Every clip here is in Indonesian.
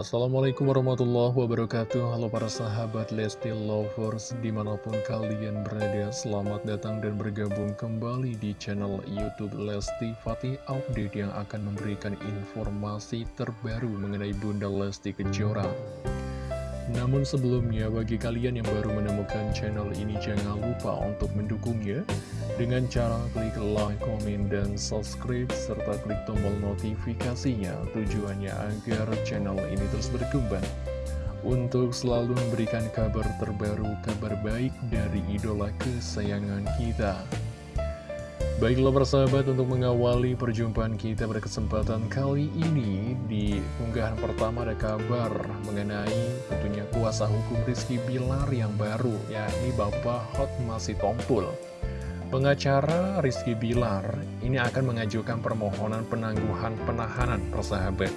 Assalamualaikum warahmatullahi wabarakatuh. Halo para sahabat Lesti Lovers Di mana pun kalian berada Selamat datang dan bergabung kembali di channel Youtube Lesti Fatih Update Yang akan memberikan informasi terbaru mengenai Bunda Lesti Kejora namun sebelumnya, bagi kalian yang baru menemukan channel ini, jangan lupa untuk mendukungnya dengan cara klik like, komen, dan subscribe, serta klik tombol notifikasinya. Tujuannya agar channel ini terus berkembang untuk selalu memberikan kabar terbaru, kabar baik dari idola kesayangan kita. Baiklah persahabat untuk mengawali perjumpaan kita pada kesempatan kali ini Di unggahan pertama ada kabar mengenai tentunya kuasa hukum Rizky Bilar yang baru yakni Bapak Hot Masih Tompul Pengacara Rizky Bilar ini akan mengajukan permohonan penangguhan penahanan persahabat.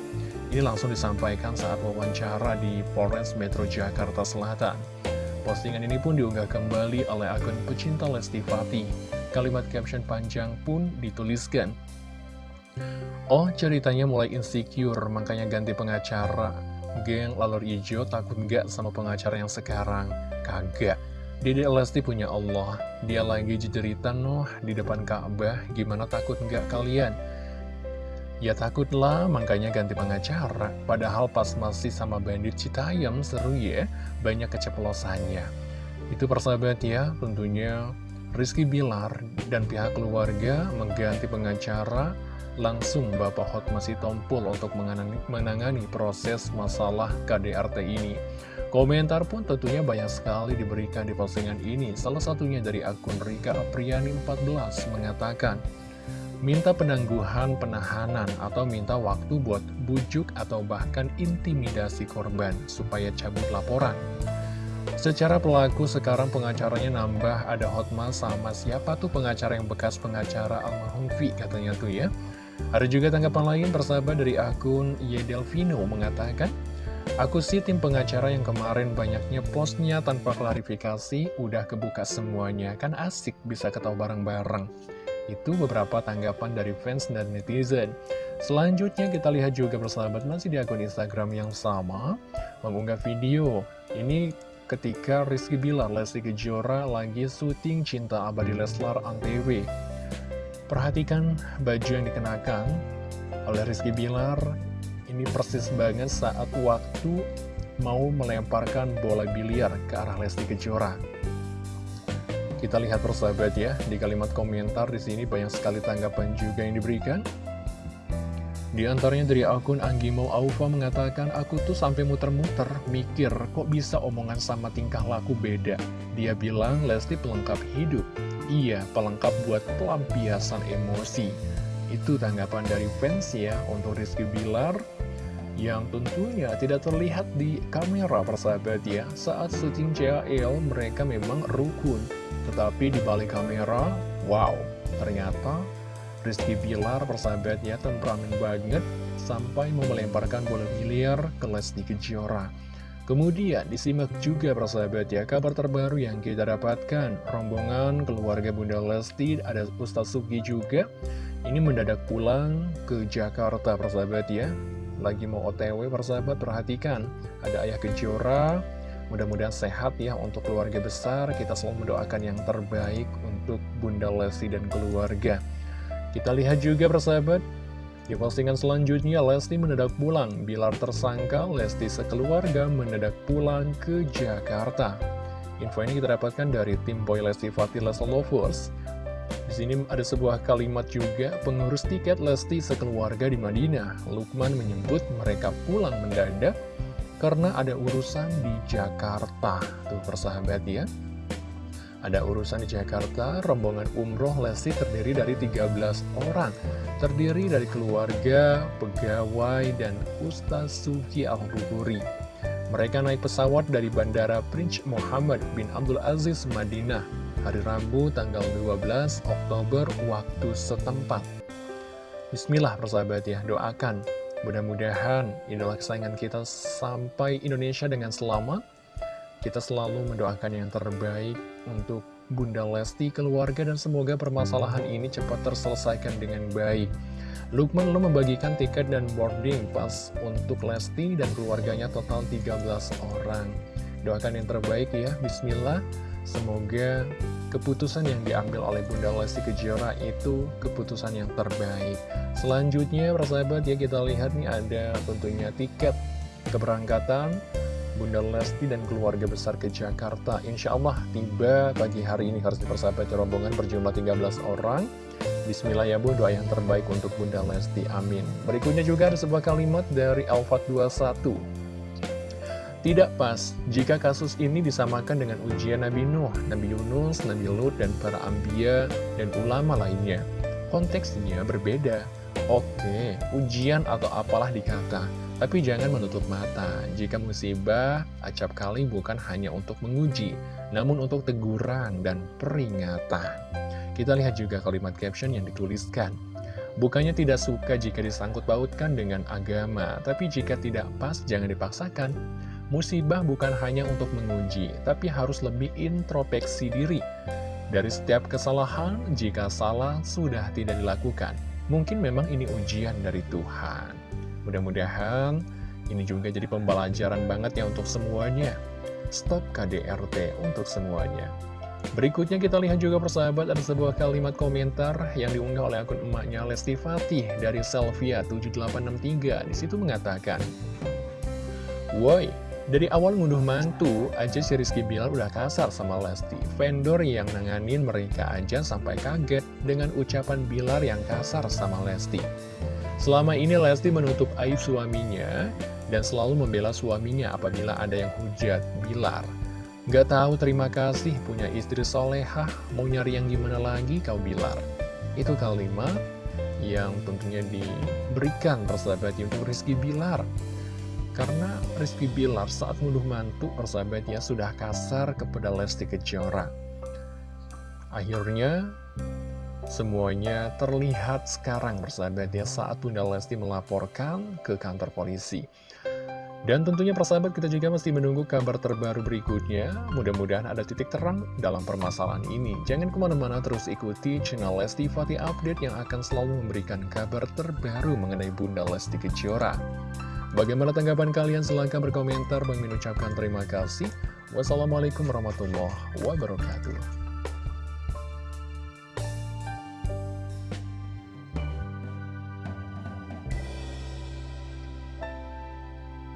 Ini langsung disampaikan saat wawancara di Polres Metro Jakarta Selatan Postingan ini pun diunggah kembali oleh akun pecinta Lesti Fatih Kalimat caption panjang pun dituliskan. Oh, ceritanya mulai insecure, makanya ganti pengacara. Geng lalur hijau takut nggak sama pengacara yang sekarang? Kagak. Dede Lesti punya Allah. Dia lagi jejeritan noh di depan Ka'bah. Gimana takut nggak kalian? Ya takutlah, makanya ganti pengacara. Padahal pas masih sama bandit Citayam, seru ya, banyak keceplosannya. Itu persahabat ya, tentunya Rizky Bilar dan pihak keluarga mengganti pengacara langsung Bapak Hot masih tompul untuk menangani proses masalah KDRT ini. Komentar pun tentunya banyak sekali diberikan di postingan ini. Salah satunya dari akun Rika Apriani 14 mengatakan, Minta penangguhan penahanan atau minta waktu buat bujuk atau bahkan intimidasi korban supaya cabut laporan. Secara pelaku sekarang pengacaranya nambah ada Hotma sama siapa tuh pengacara yang bekas pengacara almarhum V katanya tuh ya. Ada juga tanggapan lain persahabat dari akun Yedelvino mengatakan, Aku sih tim pengacara yang kemarin banyaknya postnya tanpa klarifikasi, udah kebuka semuanya, kan asik bisa ketawa bareng-bareng. Itu beberapa tanggapan dari fans dan netizen. Selanjutnya kita lihat juga persahabat masih di akun Instagram yang sama, mengunggah video. Ini ketika Rizky Bilar, Lesti Kejora lagi syuting Cinta Abadi Leslar Antv. Perhatikan baju yang dikenakan oleh Rizky Bilar, ini persis banget saat waktu mau melemparkan bola biliar ke arah Lesti Kejora. Kita lihat persahabat ya, di kalimat komentar di sini banyak sekali tanggapan juga yang diberikan. Di antaranya dari akun Anggimo Aufa mengatakan, aku tuh sampai muter-muter, mikir kok bisa omongan sama tingkah laku beda. Dia bilang Lesti pelengkap hidup. Iya, pelengkap buat pelampiasan emosi. Itu tanggapan dari fans ya untuk Rizky Bilar yang tentunya tidak terlihat di kamera persahabat ya. Saat syuting CL mereka memang rukun, tetapi di balik kamera, wow, ternyata Rizky Bilar persahabatnya temperamen banget sampai mau melemparkan bola biliar ke Lesti Kejora. Kemudian disimak juga persahabat ya kabar terbaru yang kita dapatkan rombongan keluarga Bunda Lesti ada Ustaz Sugi juga ini mendadak pulang ke Jakarta persahabat ya lagi mau otw persahabat perhatikan ada ayah Kejora mudah-mudahan sehat ya untuk keluarga besar kita selalu mendoakan yang terbaik untuk Bunda Lesti dan keluarga kita lihat juga persahabat, di postingan selanjutnya Lesti mendadak pulang. Bilar tersangka, Lesti sekeluarga mendadak pulang ke Jakarta. Info ini kita dapatkan dari tim Boy Lesti Fatih Lesti Lovers. Sini ada sebuah kalimat juga, pengurus tiket Lesti sekeluarga di Madinah. Lukman menyebut mereka pulang mendadak karena ada urusan di Jakarta. Tuh persahabat ya. Ada urusan di Jakarta, rombongan umroh Lesti terdiri dari 13 orang. Terdiri dari keluarga, pegawai, dan Ustaz Suki Al-Ruburi. Mereka naik pesawat dari Bandara Prince Muhammad bin Abdul Aziz, Madinah, hari Rabu tanggal 12 Oktober waktu setempat. Bismillah persahabat ya, doakan. Mudah-mudahan idola kesayangan kita sampai Indonesia dengan selamat kita selalu mendoakan yang terbaik untuk Bunda Lesti, keluarga, dan semoga permasalahan ini cepat terselesaikan dengan baik. Lukman lo membagikan tiket dan boarding pas untuk Lesti dan keluarganya total 13 orang. Doakan yang terbaik ya, Bismillah. Semoga keputusan yang diambil oleh Bunda Lesti Kejora itu keputusan yang terbaik. Selanjutnya, persahabat ya kita lihat nih ada tentunya tiket keberangkatan Bunda Lesti dan keluarga besar ke Jakarta. Insya Allah tiba pagi hari ini harus dipersahabat rombongan berjumlah 13 orang. Bismillah ya Bu, doa yang terbaik untuk Bunda Lesti, amin. Berikutnya juga ada sebuah kalimat dari Alfat 21. Tidak pas jika kasus ini disamakan dengan ujian Nabi Nuh, Nabi Yunus, Nabi Lut, dan para ambia dan ulama lainnya. Konteksnya berbeda. Oke, ujian atau apalah dikata, tapi jangan menutup mata. Jika musibah, acap kali bukan hanya untuk menguji, namun untuk teguran dan peringatan. Kita lihat juga kalimat caption yang dituliskan. Bukannya tidak suka jika disangkut pautkan dengan agama, tapi jika tidak pas jangan dipaksakan. Musibah bukan hanya untuk menguji, tapi harus lebih introspeksi diri. Dari setiap kesalahan, jika salah sudah tidak dilakukan, mungkin memang ini ujian dari Tuhan. Mudah-mudahan ini juga jadi pembelajaran banget ya untuk semuanya. Stop KDRT untuk semuanya. Berikutnya kita lihat juga persahabat ada sebuah kalimat komentar yang diunggah oleh akun emaknya Lesti Fatih dari Selvia7863. Di situ mengatakan, Woi, dari awal ngunduh mantu aja si Rizky Bilar udah kasar sama Lesti. Vendor yang nanganin mereka aja sampai kaget dengan ucapan Bilar yang kasar sama Lesti. Selama ini Lesti menutup aib suaminya dan selalu membela suaminya apabila ada yang hujat Bilar. Gak tahu terima kasih punya istri solehah, mau nyari yang gimana lagi kau Bilar. Itu kalimat yang tentunya diberikan persahabat untuk Rizky Bilar. Karena Rizky Bilar saat menduh mantu persahabatnya sudah kasar kepada Lesti Kejora. Akhirnya semuanya terlihat sekarang persahabatnya saat Bunda Lesti melaporkan ke kantor polisi. Dan tentunya persahabat kita juga mesti menunggu kabar terbaru berikutnya. Mudah-mudahan ada titik terang dalam permasalahan ini. Jangan ke mana-mana terus ikuti channel Lesti Fatih Update yang akan selalu memberikan kabar terbaru mengenai Bunda Lesti Kejora. Bagaimana tanggapan kalian? Silahkan berkomentar. Mengucapkan terima kasih. Wassalamualaikum warahmatullahi wabarakatuh.